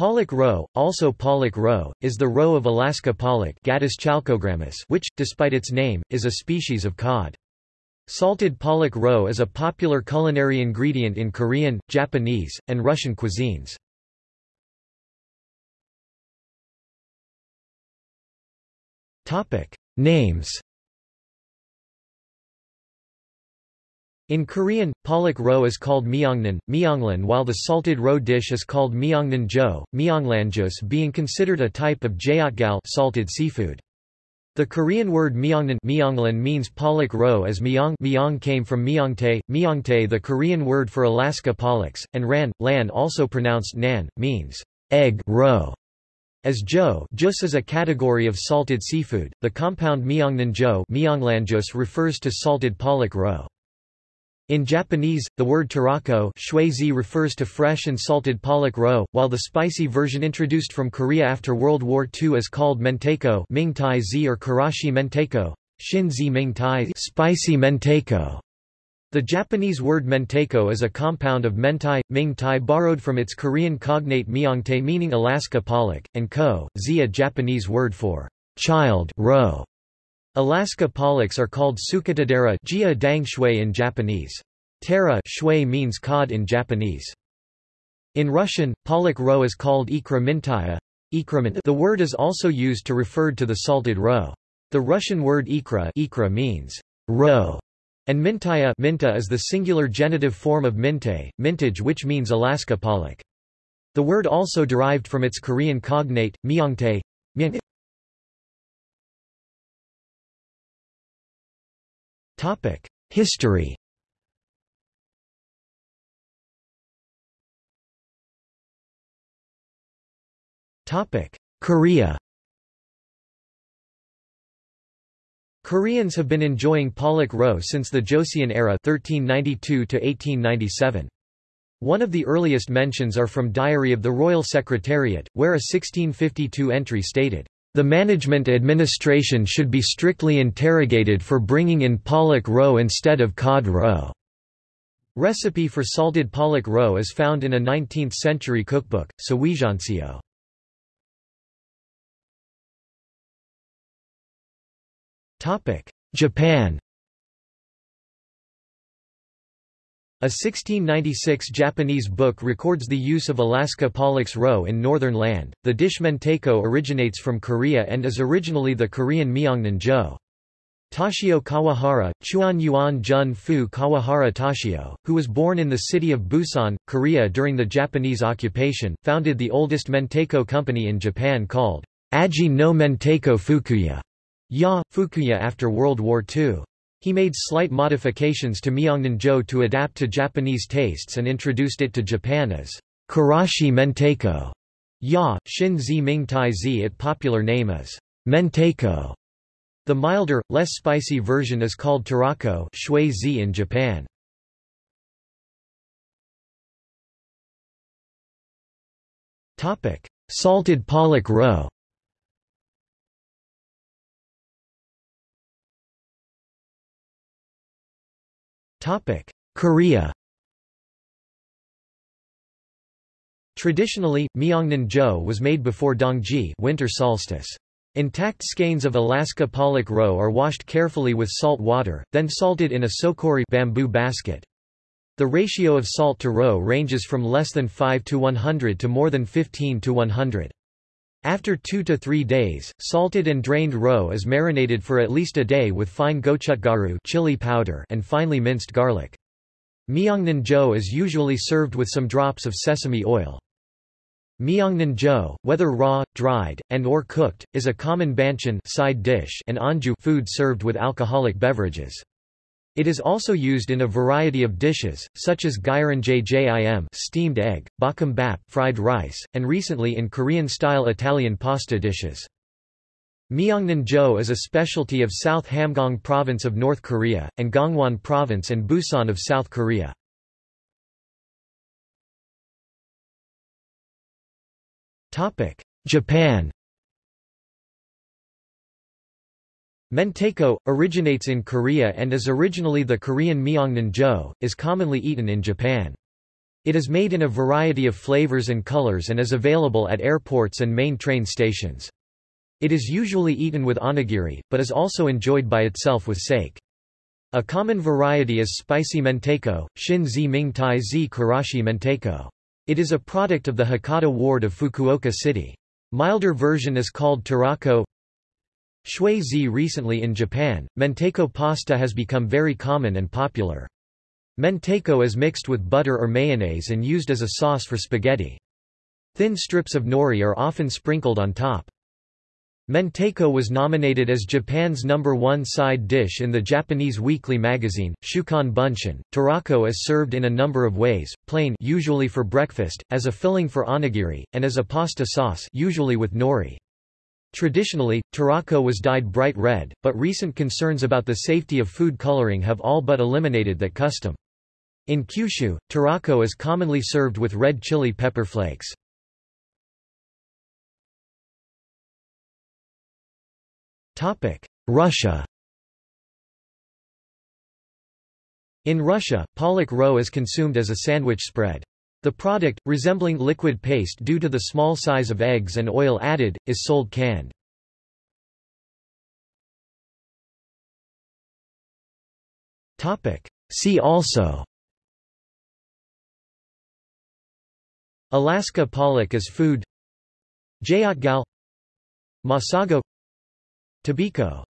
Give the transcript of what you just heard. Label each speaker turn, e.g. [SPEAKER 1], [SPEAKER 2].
[SPEAKER 1] Pollock roe, also pollock roe, is the roe of Alaska pollock which, despite its name, is a species of cod. Salted pollock roe is a popular culinary ingredient in Korean, Japanese, and Russian cuisines. Names In Korean, pollock roe is called myeongnan, myeonglan while the salted roe dish is called myeongnan jo, being considered a type of jeotgal salted seafood. The Korean word myeongnan myeonglan means pollock roe as myeong myeong came from myeongtae, myeongtae the Korean word for Alaska pollocks, and ran, lan also pronounced nan, means egg roe. As jo jus is a category of salted seafood, the compound myeongnan jo refers to salted pollock roe. In Japanese, the word tarako refers to fresh and salted pollock roe, while the spicy version introduced from Korea after World War II is called mentaiko Ming Tai zi or karashi mentaiko, shin ming tai spicy mentaiko. The Japanese word mentaiko is a compound of mentai, ming tai borrowed from its Korean cognate myeongtae meaning Alaska pollock, and ko, zi a Japanese word for child roe. Alaska pollocks are called suketodara in Japanese. Tara shui means cod in Japanese. In Russian, pollock roe is called ikra mintaya. The word is also used to refer to the salted roe. The Russian word ikra, ikra means roe, and mintaya minta is the singular genitive form of minte, mintage which means Alaska pollock. The word also derived from its Korean cognate, myeongtae. Topic: History Korea Koreans have been enjoying pollock roe since the Joseon era 1392 1897. One of the earliest mentions are from Diary of the Royal Secretariat, where a 1652 entry stated, the management administration should be strictly interrogated for bringing in pollock roe instead of cod roe. Recipe for salted pollock roe is found in a 19th-century cookbook, Siuijeonseo. Japan A 1696 Japanese book records the use of Alaska Pollux roe in northern land. The dish mentaiko originates from Korea and is originally the Korean myeongnan jo. Toshio Kawahara, Chuan Yuan Jun Fu Kawahara Toshio, who was born in the city of Busan, Korea during the Japanese occupation, founded the oldest mentaiko company in Japan called Aji no Mentaiko Fukuya, ya, Fukuya after World War II. He made slight modifications to Myeongnan-jo to adapt to Japanese tastes and introduced it to Japan as Karashi Mentaiko. Ya, Shin Zi Ming Tai Zi It popular name is Mentaiko. The milder, less spicy version is called Tarako Shui Zi in Japan. Salted pollock roe Korea Traditionally, Myeongnan-jo was made before Dongji winter solstice. Intact skeins of Alaska pollock roe are washed carefully with salt water, then salted in a sokori bamboo basket. The ratio of salt to roe ranges from less than 5 to 100 to more than 15 to 100. After two to three days, salted and drained roe is marinated for at least a day with fine gochutgaru chili powder and finely minced garlic. Myeongnan jo is usually served with some drops of sesame oil. Myeongnan jo, whether raw, dried, and or cooked, is a common banchan side dish and anju food served with alcoholic beverages. It is also used in a variety of dishes, such as jjim steamed egg, bokkeumbap fried rice, and recently in Korean-style Italian pasta dishes. Myeongnan-jo is a specialty of South Hamgyong Province of North Korea, and Gangwon Province and Busan of South Korea. Japan Mentaiko, originates in Korea and is originally the Korean myeongnan is commonly eaten in Japan. It is made in a variety of flavors and colors and is available at airports and main train stations. It is usually eaten with onigiri, but is also enjoyed by itself with sake. A common variety is spicy mentaiko, shin zi ming tai zi karashi mentaiko. It is a product of the Hakata ward of Fukuoka City. Milder version is called tarako. Shui recently in Japan, mentaiko pasta has become very common and popular. Mentaiko is mixed with butter or mayonnaise and used as a sauce for spaghetti. Thin strips of nori are often sprinkled on top. Mentaiko was nominated as Japan's number one side dish in the Japanese weekly magazine, Shukan Bunshun. Tarako is served in a number of ways, plain usually for breakfast, as a filling for onigiri, and as a pasta sauce usually with nori. Traditionally, tarako was dyed bright red, but recent concerns about the safety of food coloring have all but eliminated that custom. In Kyushu, tarako is commonly served with red chili pepper flakes. Russia In Russia, Pollock roe is consumed as a sandwich spread. The product, resembling liquid paste due to the small size of eggs and oil added, is sold canned. See also Alaska pollock as food Jeotgal Masago Tobiko